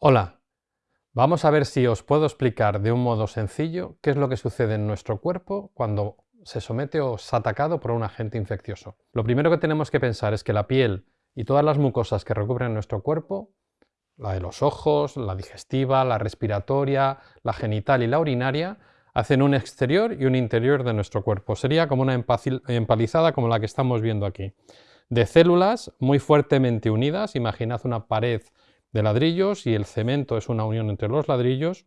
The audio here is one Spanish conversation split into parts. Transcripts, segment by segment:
Hola, vamos a ver si os puedo explicar de un modo sencillo qué es lo que sucede en nuestro cuerpo cuando se somete o es atacado por un agente infeccioso. Lo primero que tenemos que pensar es que la piel y todas las mucosas que recubren nuestro cuerpo, la de los ojos, la digestiva, la respiratoria, la genital y la urinaria, hacen un exterior y un interior de nuestro cuerpo. Sería como una empalizada como la que estamos viendo aquí. De células muy fuertemente unidas, imaginad una pared de ladrillos y el cemento es una unión entre los ladrillos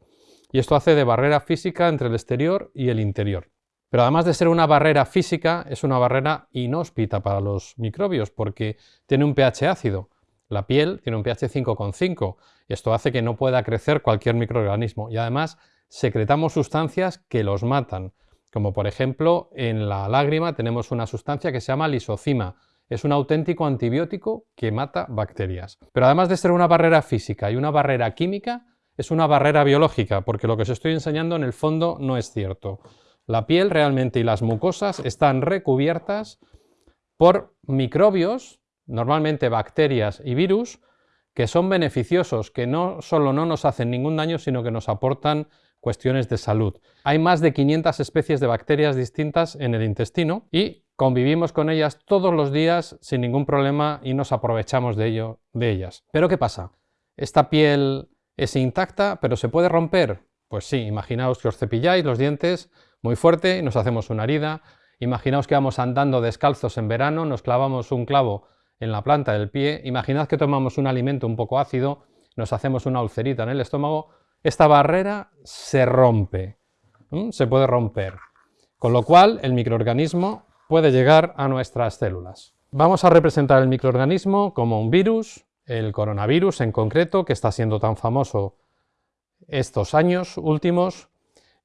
y esto hace de barrera física entre el exterior y el interior. Pero además de ser una barrera física, es una barrera inhóspita para los microbios porque tiene un pH ácido. La piel tiene un pH 5,5 y esto hace que no pueda crecer cualquier microorganismo y además secretamos sustancias que los matan, como por ejemplo en la lágrima tenemos una sustancia que se llama lisocima, es un auténtico antibiótico que mata bacterias. Pero además de ser una barrera física y una barrera química, es una barrera biológica, porque lo que os estoy enseñando en el fondo no es cierto. La piel realmente y las mucosas están recubiertas por microbios, normalmente bacterias y virus, que son beneficiosos, que no solo no nos hacen ningún daño, sino que nos aportan cuestiones de salud. Hay más de 500 especies de bacterias distintas en el intestino y convivimos con ellas todos los días sin ningún problema y nos aprovechamos de, ello, de ellas. Pero ¿qué pasa? ¿Esta piel es intacta pero se puede romper? Pues sí, imaginaos que os cepilláis los dientes muy fuerte y nos hacemos una herida. Imaginaos que vamos andando descalzos en verano, nos clavamos un clavo en la planta del pie. Imaginad que tomamos un alimento un poco ácido, nos hacemos una ulcerita en el estómago. Esta barrera se rompe, se puede romper. Con lo cual el microorganismo puede llegar a nuestras células. Vamos a representar el microorganismo como un virus, el coronavirus en concreto, que está siendo tan famoso estos años últimos,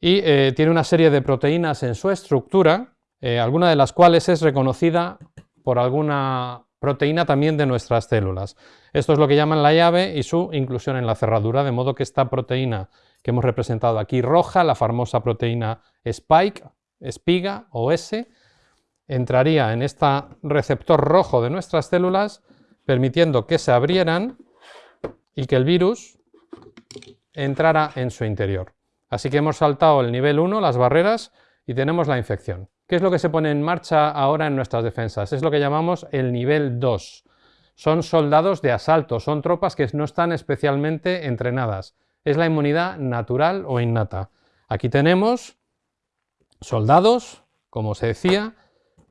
y eh, tiene una serie de proteínas en su estructura, eh, alguna de las cuales es reconocida por alguna proteína también de nuestras células. Esto es lo que llaman la llave y su inclusión en la cerradura, de modo que esta proteína que hemos representado aquí roja, la famosa proteína spike, espiga o S, entraría en este receptor rojo de nuestras células, permitiendo que se abrieran y que el virus entrara en su interior. Así que hemos saltado el nivel 1, las barreras, y tenemos la infección. ¿Qué es lo que se pone en marcha ahora en nuestras defensas? Es lo que llamamos el nivel 2. Son soldados de asalto, son tropas que no están especialmente entrenadas. Es la inmunidad natural o innata. Aquí tenemos soldados, como se decía,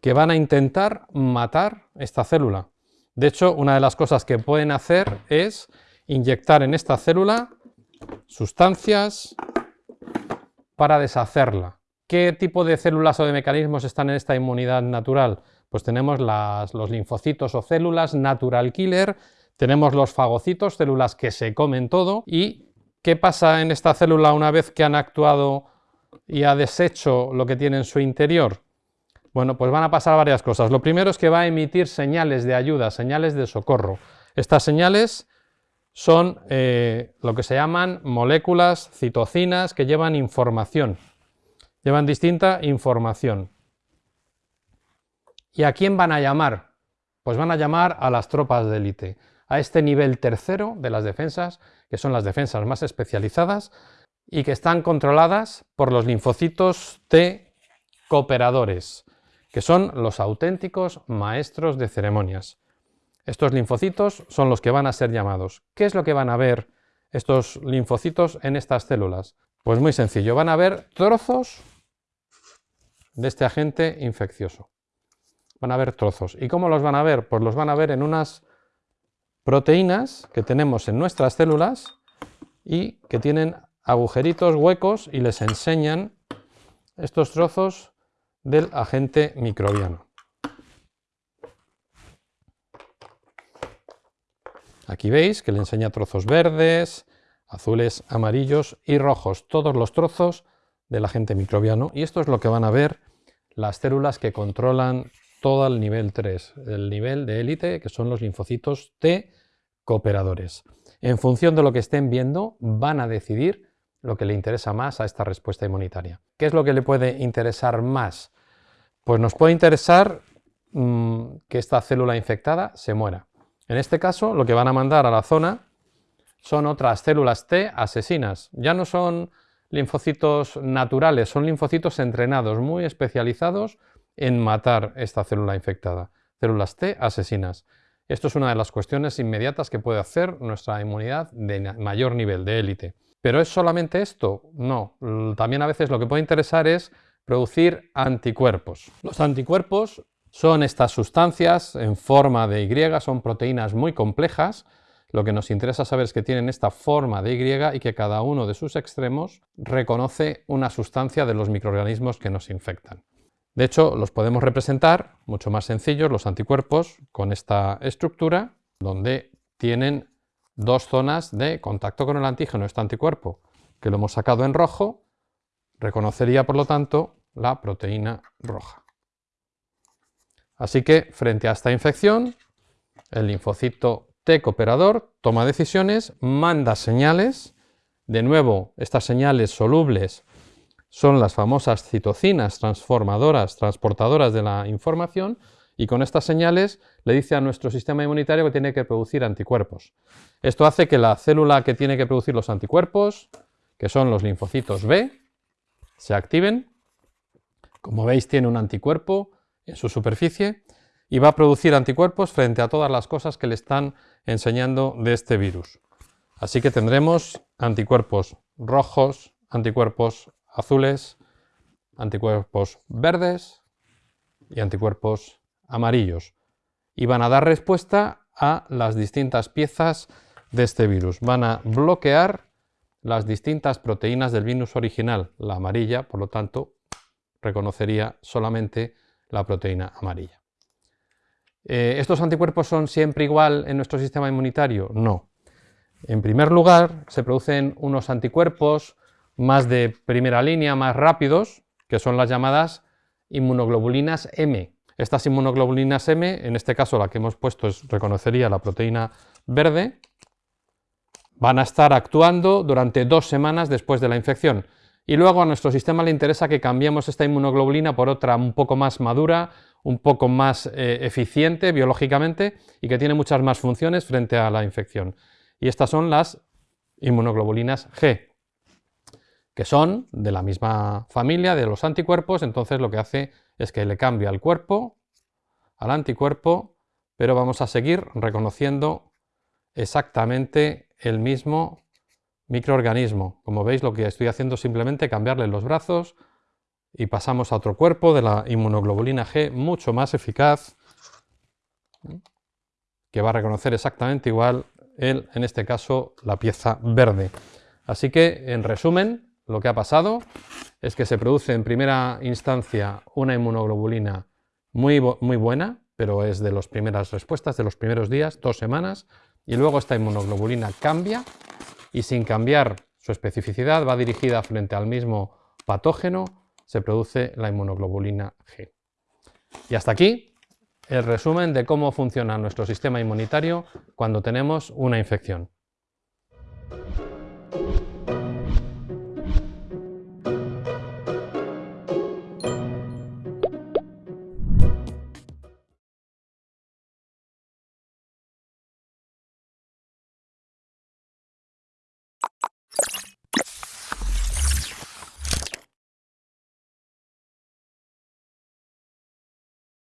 que van a intentar matar esta célula. De hecho, una de las cosas que pueden hacer es inyectar en esta célula sustancias para deshacerla. ¿Qué tipo de células o de mecanismos están en esta inmunidad natural? Pues tenemos los linfocitos o células natural killer, tenemos los fagocitos, células que se comen todo, y ¿qué pasa en esta célula una vez que han actuado y ha deshecho lo que tiene en su interior? Bueno, pues van a pasar varias cosas. Lo primero es que va a emitir señales de ayuda, señales de socorro. Estas señales son eh, lo que se llaman moléculas citocinas que llevan información, llevan distinta información. ¿Y a quién van a llamar? Pues van a llamar a las tropas de élite, a este nivel tercero de las defensas, que son las defensas más especializadas y que están controladas por los linfocitos T cooperadores que son los auténticos maestros de ceremonias. Estos linfocitos son los que van a ser llamados. ¿Qué es lo que van a ver estos linfocitos en estas células? Pues muy sencillo, van a ver trozos de este agente infeccioso. Van a ver trozos. ¿Y cómo los van a ver? Pues los van a ver en unas proteínas que tenemos en nuestras células y que tienen agujeritos huecos y les enseñan estos trozos del agente microbiano. Aquí veis que le enseña trozos verdes, azules, amarillos y rojos, todos los trozos del agente microbiano. Y esto es lo que van a ver las células que controlan todo el nivel 3, el nivel de élite, que son los linfocitos T cooperadores. En función de lo que estén viendo, van a decidir lo que le interesa más a esta respuesta inmunitaria. ¿Qué es lo que le puede interesar más? Pues nos puede interesar mm, que esta célula infectada se muera. En este caso, lo que van a mandar a la zona son otras células T asesinas. Ya no son linfocitos naturales, son linfocitos entrenados, muy especializados en matar esta célula infectada. Células T asesinas. Esto es una de las cuestiones inmediatas que puede hacer nuestra inmunidad de mayor nivel, de élite. ¿Pero es solamente esto? No. También a veces lo que puede interesar es producir anticuerpos. Los anticuerpos son estas sustancias en forma de Y, son proteínas muy complejas. Lo que nos interesa saber es que tienen esta forma de Y y que cada uno de sus extremos reconoce una sustancia de los microorganismos que nos infectan. De hecho, los podemos representar, mucho más sencillos, los anticuerpos, con esta estructura, donde tienen dos zonas de contacto con el antígeno, este anticuerpo, que lo hemos sacado en rojo, reconocería, por lo tanto, la proteína roja. Así que, frente a esta infección, el linfocito T cooperador toma decisiones, manda señales, de nuevo, estas señales solubles son las famosas citocinas transformadoras, transportadoras de la información, y con estas señales le dice a nuestro sistema inmunitario que tiene que producir anticuerpos. Esto hace que la célula que tiene que producir los anticuerpos, que son los linfocitos B, se activen. Como veis tiene un anticuerpo en su superficie y va a producir anticuerpos frente a todas las cosas que le están enseñando de este virus. Así que tendremos anticuerpos rojos, anticuerpos azules, anticuerpos verdes y anticuerpos amarillos. Y van a dar respuesta a las distintas piezas de este virus. Van a bloquear las distintas proteínas del virus original. La amarilla, por lo tanto, reconocería solamente la proteína amarilla. Eh, ¿Estos anticuerpos son siempre igual en nuestro sistema inmunitario? No. En primer lugar, se producen unos anticuerpos más de primera línea, más rápidos, que son las llamadas inmunoglobulinas M. Estas inmunoglobulinas M, en este caso la que hemos puesto es, reconocería la proteína verde, van a estar actuando durante dos semanas después de la infección. Y luego a nuestro sistema le interesa que cambiemos esta inmunoglobulina por otra un poco más madura, un poco más eh, eficiente biológicamente y que tiene muchas más funciones frente a la infección. Y estas son las inmunoglobulinas G que son de la misma familia de los anticuerpos, entonces lo que hace es que le cambia el cuerpo al anticuerpo, pero vamos a seguir reconociendo exactamente el mismo microorganismo. Como veis lo que estoy haciendo es simplemente cambiarle los brazos y pasamos a otro cuerpo de la inmunoglobulina G mucho más eficaz que va a reconocer exactamente igual en este caso la pieza verde. Así que en resumen lo que ha pasado es que se produce en primera instancia una inmunoglobulina muy, muy buena, pero es de las primeras respuestas, de los primeros días, dos semanas, y luego esta inmunoglobulina cambia y sin cambiar su especificidad, va dirigida frente al mismo patógeno, se produce la inmunoglobulina G. Y hasta aquí el resumen de cómo funciona nuestro sistema inmunitario cuando tenemos una infección.